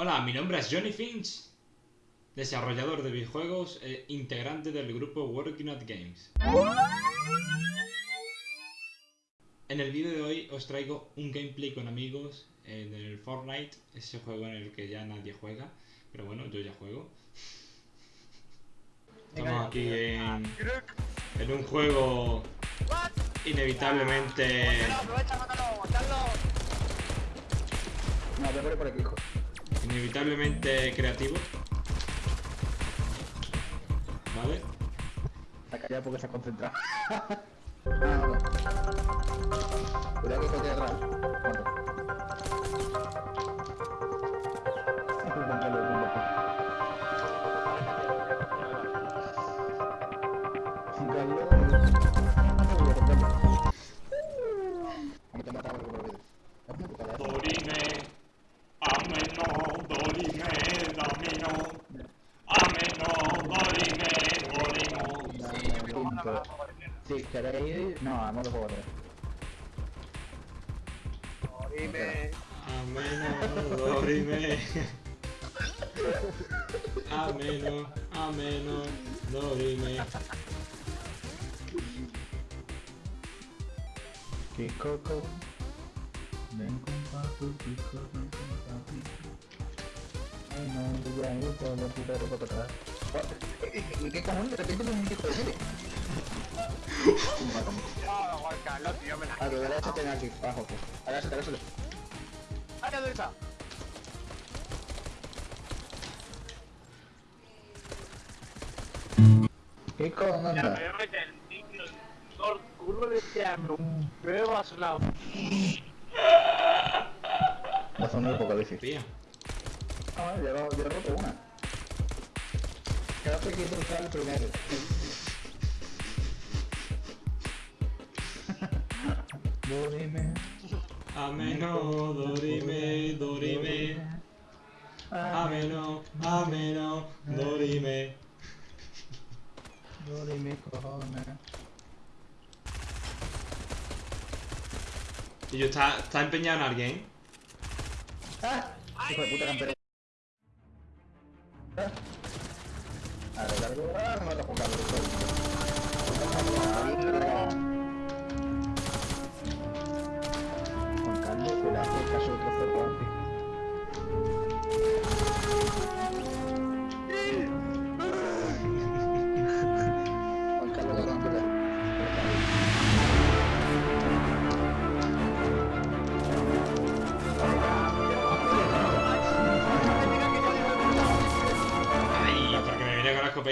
Hola, mi nombre es Johnny Finch, desarrollador de videojuegos e integrante del grupo Working at Games. En el vídeo de hoy os traigo un gameplay con amigos en el Fortnite, ese juego en el que ya nadie juega, pero bueno, yo ya juego. Estamos aquí en, en un juego inevitablemente... No, te por aquí, hijo. Inevitablemente creativo. ¿Vale? Está callado porque se ha concentrado. ah, no. Cuidado que estoy atrás. Dorime, queréis... No, a modo juego 3. Dime. Ameno, dorime. Ameno, ameno, dorime. Kikoko. Ven con papi, Kiko, ven con papi. Ay, no, ya, yo todo lo puta de ropa para atrás. ¿Y qué cojones? De repente me un hijo de Carlos, tío, me la. A tu. A la derecha, a la derecha. ¡Ay, la derecha! Kiko, ¿dónde Ya estás? me culo de tirarme un peo a su lado. La zona del apocalipsis. Tía. Ah, una. Quédate quieto el primero. Dorime. Ameno, dorime, dorime. Ameno, ameno, dorime. Dorime, cojones. Y yo está, está empeñado en alguien. ¡Ah! Hijo de puta campera. Ah. A ver, largo. Ah, no me lo Juan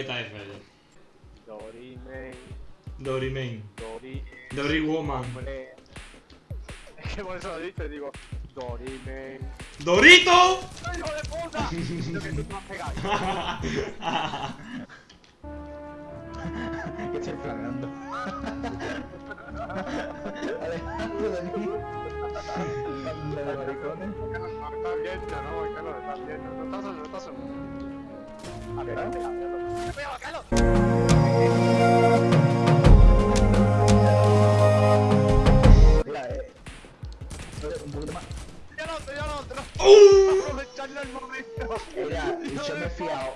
escopeta esa. Dorime, Dorimen. Dori. Dory Woman. Hombre. Es que por eso lo dicho, digo. Dorime. ¡Dorito! ¡Ay, hijo de puta! Lo que tú me has pegado. que estoy planeando. Alejandro de mí. Banda de maricones. Estás viendo, ¿no? Carlos, estás viendo. No estás solo, no estás solo. Un poquito más. ¡Ya no, ya no, no! Aprovechando el momento. Mira, yo me he fiado.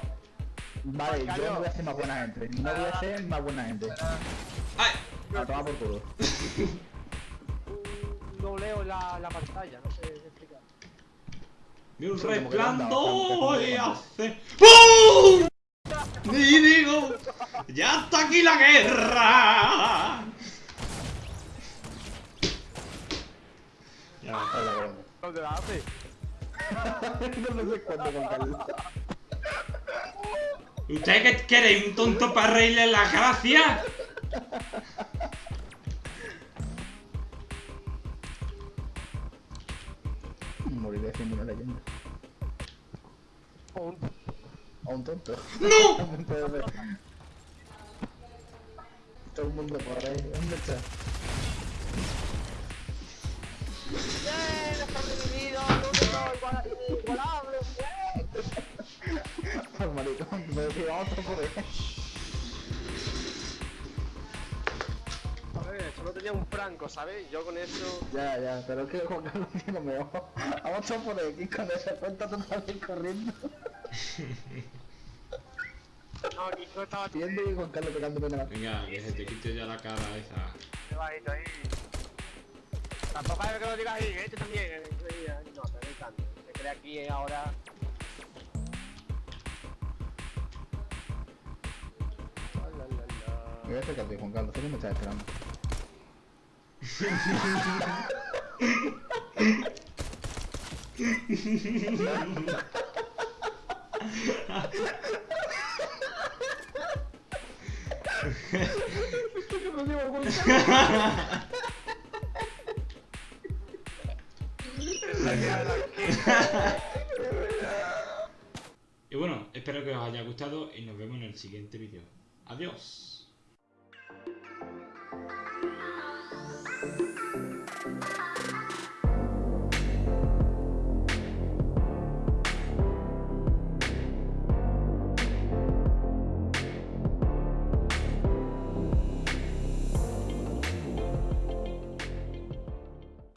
Vale, yo no voy a ser más buena gente. No voy a ser más buena gente. ¡Ay! A tomar por culo. No leo la, la pantalla, no sé explicar. Vi un resplandor y hace... ¡Bum! Y digo, ya está aquí la guerra. Ya, Hola, cabrón. ¿Dónde la hace? no sé cuándo. ¿Usted qué quiere? ¿Un tonto para reírle las gracias? Moriré siendo una leyenda. Un... A un tonto. ¡No! Todo el mundo por ahí. ¿Dónde está? ¡Bien! ¡Está igualable! ¡Bien! Maricón, me decía otro por ahí. Un franco, ¿sabes? Yo con eso... Ya, ya, pero es que Juan Carlos tiene mejor. Vamos a por aquí con esa cuenta total corriendo. No, aquí no estaba Viendo y Juan Carlos pegándome nada. Venga, que se te quite ya la cara esa. Qué bajito ahí. Tampoco hay que lo digas ahí, este también. eh, eh, No, te doy tanto. Se cree aquí eh, ahora. Me voy a acercar a ti, Juan Carlos, sé que me estás esperando. Y bueno, espero que os haya gustado y nos vemos en el siguiente vídeo. Adiós.